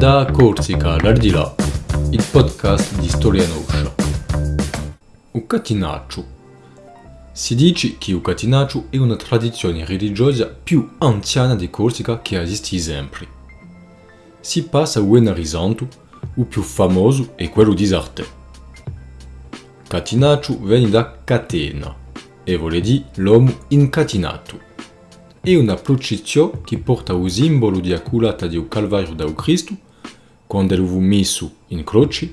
Da Corsica all'Ardilà, il podcast di Storia Noscia. O catinaccio. Si dice che il catinaccio è una tradizione religiosa più anziana di Corsica che esiste sempre. Si passa a un risanto, o più famoso è quello di Sarte. Catinaccio viene da catena, e vuol dire l'uomo incatinato. È una processione che porta il simbolo di acculata del Calvario da Cristo, quando lo fu messo in croce,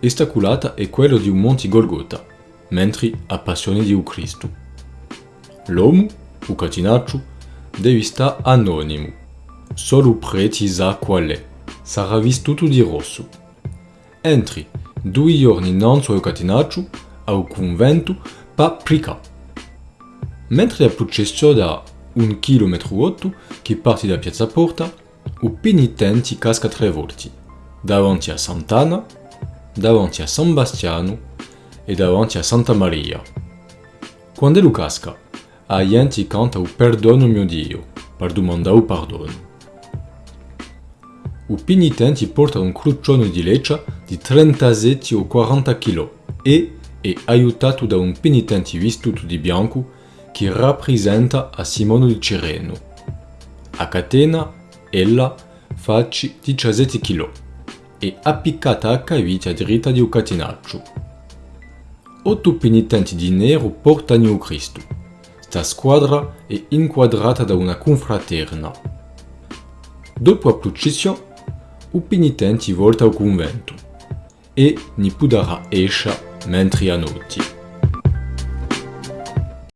e sta culata è quello di un monte Golgota, mentre a passione di Cristo. L'uomo, o catinaccio, deve stare anonimo. Solo il prete sa qual è. Sarà vestito di rosso. Entri due giorni innanzi al catinaccio, al convento Paprika. Mentre la processione da un chilometro otto che parte da Piazza Porta, o penitenti casca tre volte, davanti a Sant'Anna, davanti a San Bastiano e davanti a Santa Maria. Quando lo casca, a gente canta o perdono mio Dio, per domandare o perdono. O penitenti porta un cruccione di leccia di 37 o 40 kg e è aiutato da un penitente vestito di bianco che rappresenta a Simone di Cireno. A catena, ella faccia 17 kg e appiccata a caviglia dritta di un catenaccio. Otto penitenti di nero portano Cristo. Sta squadra è inquadrata da una confraterna. Dopo la processione, i penitenti volta al convento e ne potrà esce mentre a notte.